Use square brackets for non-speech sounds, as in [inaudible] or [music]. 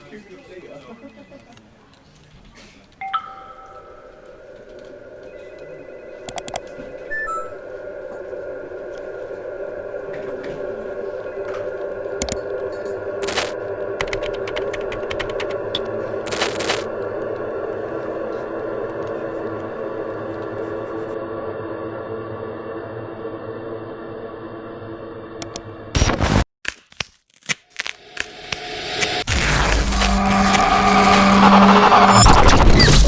[laughs] computer data. [laughs] Ah!